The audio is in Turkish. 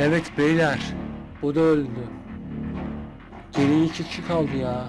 Evet beyler. Bu da öldü. Geriye iki kişi kaldı ya.